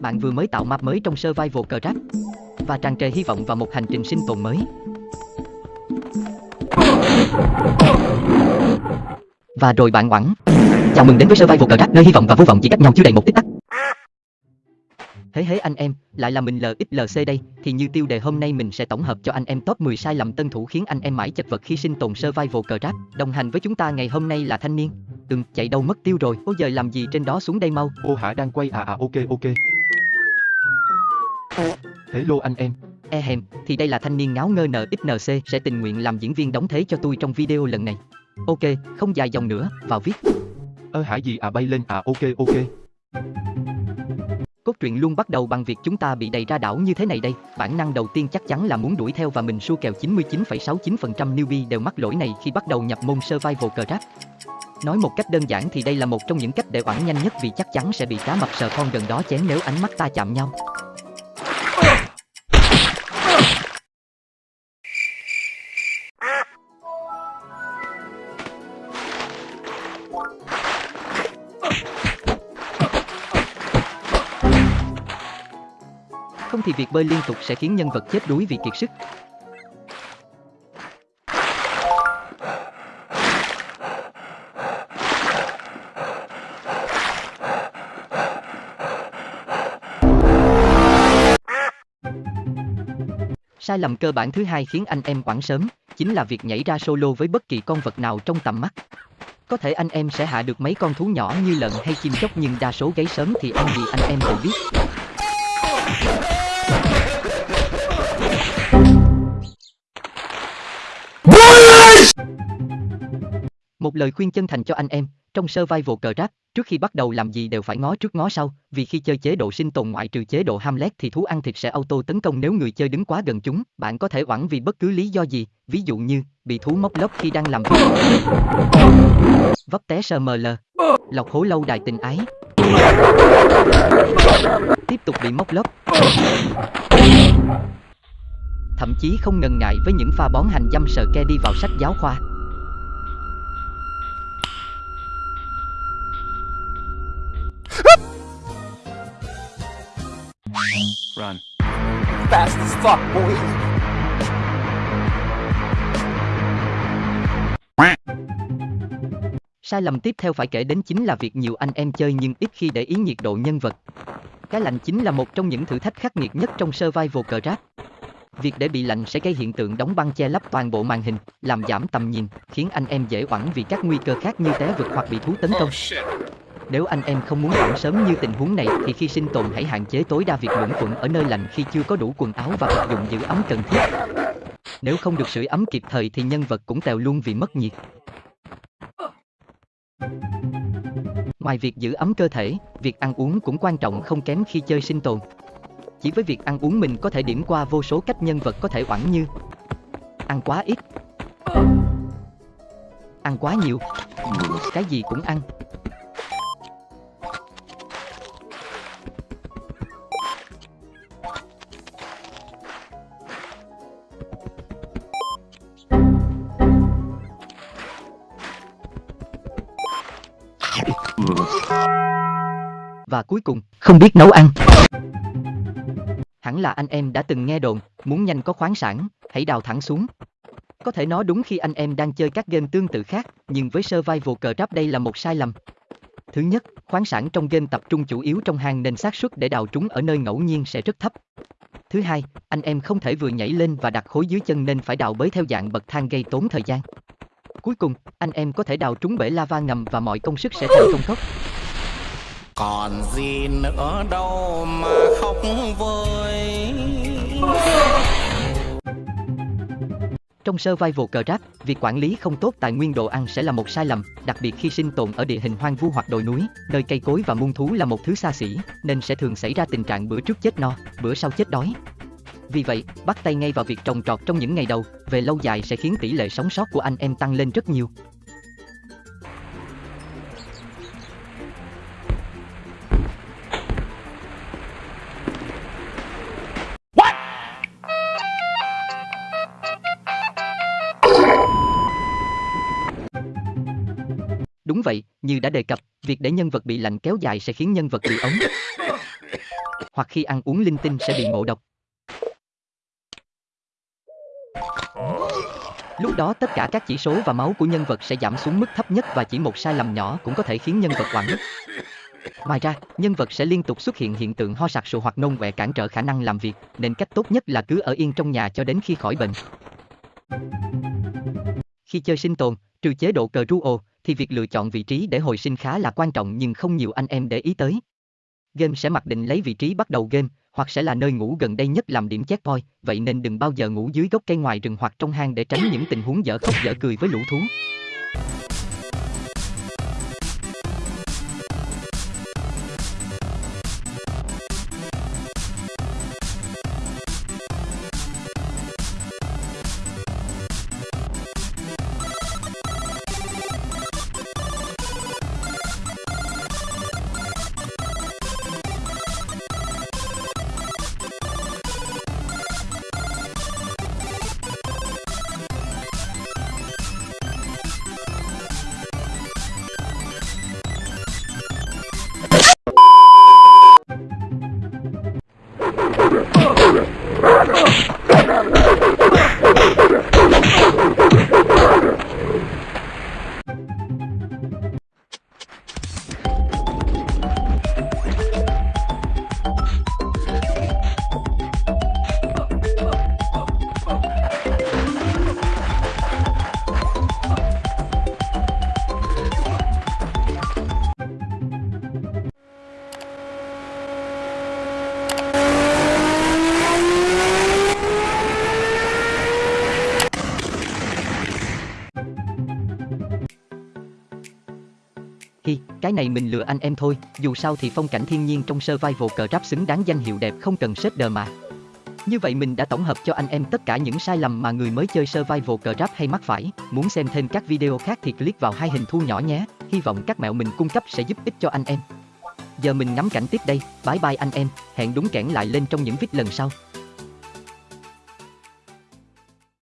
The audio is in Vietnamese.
Bạn vừa mới tạo map mới trong Survival Craft và tràn trề hy vọng vào một hành trình sinh tồn mới. Và rồi bạn oẵn. Chào mừng đến với Survival Craft nơi hy vọng và vô vọng chỉ cách nhau chưa đầy một tích tắc. Thế hế anh em, lại là mình LXLC đây, thì như tiêu đề hôm nay mình sẽ tổng hợp cho anh em top 10 sai lầm tân thủ khiến anh em mãi chật vật khi sinh tồn survival cờ. Đồng hành với chúng ta ngày hôm nay là thanh niên. Từng chạy đâu mất tiêu rồi, ôi giờ làm gì trên đó xuống đây mau. Ô hả đang quay à à ok ok. Hello anh em. E hèm, thì đây là thanh niên ngáo ngơ NXNC sẽ tình nguyện làm diễn viên đóng thế cho tôi trong video lần này. Ok, không dài dòng nữa, vào viết. Ơ hả gì à bay lên à ok ok. Cốt truyện luôn bắt đầu bằng việc chúng ta bị đầy ra đảo như thế này đây. Bản năng đầu tiên chắc chắn là muốn đuổi theo và mình xua kèo 99,69% newbie đều mắc lỗi này khi bắt đầu nhập môn survival cờ rap. Nói một cách đơn giản thì đây là một trong những cách để oản nhanh nhất vì chắc chắn sẽ bị cá mập sờ con gần đó chém nếu ánh mắt ta chạm nhau. Không thì việc bơi liên tục sẽ khiến nhân vật chết đuối vì kiệt sức. Sai lầm cơ bản thứ hai khiến anh em quảng sớm, chính là việc nhảy ra solo với bất kỳ con vật nào trong tầm mắt. Có thể anh em sẽ hạ được mấy con thú nhỏ như lợn hay chim chóc nhưng đa số gáy sớm thì ăn gì anh em đều biết. Một lời khuyên chân thành cho anh em, trong survival cờ rác trước khi bắt đầu làm gì đều phải ngó trước ngó sau, vì khi chơi chế độ sinh tồn ngoại trừ chế độ Hamlet thì thú ăn thịt sẽ auto tấn công nếu người chơi đứng quá gần chúng, bạn có thể oẳn vì bất cứ lý do gì, ví dụ như bị thú móc lóc khi đang làm việc. Vấp té SML, lọc hố lâu đài tình ái. Tiếp tục bị móc lóc. Thậm chí không ngần ngại với những pha bón hành dâm sờ ke đi vào sách giáo khoa. Run. fast as fuck, boy. Sai lầm tiếp theo phải kể đến chính là việc nhiều anh em chơi nhưng ít khi để ý nhiệt độ nhân vật. Cái lạnh chính là một trong những thử thách khắc nghiệt nhất trong survival cờ rap. Việc để bị lạnh sẽ gây hiện tượng đóng băng che lấp toàn bộ màn hình, làm giảm tầm nhìn, khiến anh em dễ oẳn vì các nguy cơ khác như té vực hoặc bị thú tấn công. Nếu anh em không muốn oẳn sớm như tình huống này thì khi sinh tồn hãy hạn chế tối đa việc luẩn quẩn ở nơi lạnh khi chưa có đủ quần áo và vật dụng giữ ấm cần thiết. Nếu không được sưởi ấm kịp thời thì nhân vật cũng tèo luôn vì mất nhiệt. Ngoài việc giữ ấm cơ thể, việc ăn uống cũng quan trọng không kém khi chơi sinh tồn. Chỉ với việc ăn uống mình có thể điểm qua vô số cách nhân vật có thể oẳn như Ăn quá ít Ăn quá nhiều Cái gì cũng ăn Và cuối cùng, không biết nấu ăn. Hẳn là anh em đã từng nghe đồn, muốn nhanh có khoáng sản, hãy đào thẳng xuống. Có thể nói đúng khi anh em đang chơi các game tương tự khác, nhưng với survival cờ rap đây là một sai lầm. Thứ nhất, khoáng sản trong game tập trung chủ yếu trong hang nên xác suất để đào trúng ở nơi ngẫu nhiên sẽ rất thấp. Thứ hai, anh em không thể vừa nhảy lên và đặt khối dưới chân nên phải đào bới theo dạng bậc thang gây tốn thời gian. Cuối cùng, anh em có thể đào trúng bể lava ngầm và mọi công sức sẽ thành công cốc. Còn gì nữa đâu mà khóc vơi. Trong survival cờ rap, việc quản lý không tốt tài nguyên đồ ăn sẽ là một sai lầm, đặc biệt khi sinh tồn ở địa hình hoang vu hoặc đồi núi, nơi cây cối và muôn thú là một thứ xa xỉ, nên sẽ thường xảy ra tình trạng bữa trước chết no, bữa sau chết đói. Vì vậy, bắt tay ngay vào việc trồng trọt trong những ngày đầu, về lâu dài sẽ khiến tỷ lệ sống sót của anh em tăng lên rất nhiều. Đúng vậy, như đã đề cập, việc để nhân vật bị lạnh kéo dài sẽ khiến nhân vật bị ống. Hoặc khi ăn uống linh tinh sẽ bị ngộ độc. Lúc đó tất cả các chỉ số và máu của nhân vật sẽ giảm xuống mức thấp nhất và chỉ một sai lầm nhỏ cũng có thể khiến nhân vật oằn. Ngoài ra, nhân vật sẽ liên tục xuất hiện hiện tượng ho sặc sụa hoặc nôn quẹ cản trở khả năng làm việc, nên cách tốt nhất là cứ ở yên trong nhà cho đến khi khỏi bệnh. Khi chơi sinh tồn, trừ chế độ cờ ru ồ, thì việc lựa chọn vị trí để hồi sinh khá là quan trọng nhưng không nhiều anh em để ý tới. Game sẽ mặc định lấy vị trí bắt đầu game, hoặc sẽ là nơi ngủ gần đây nhất làm điểm checkpoint, vậy nên đừng bao giờ ngủ dưới gốc cây ngoài rừng hoặc trong hang để tránh những tình huống dở khóc dở cười với lũ thú. Hi, cái này mình lừa anh em thôi, dù sao thì phong cảnh thiên nhiên trong survival cờ ráp xứng đáng danh hiệu đẹp không cần shader mà. Như vậy mình đã tổng hợp cho anh em tất cả những sai lầm mà người mới chơi survival cờ ráp hay mắc phải. Muốn xem thêm các video khác thì click vào hai hình thu nhỏ nhé. Hy vọng các mẹo mình cung cấp sẽ giúp ích cho anh em. Giờ mình ngắm cảnh tiếp đây, bye bye anh em, hẹn đúng kẽn lại lên trong những vít lần sau.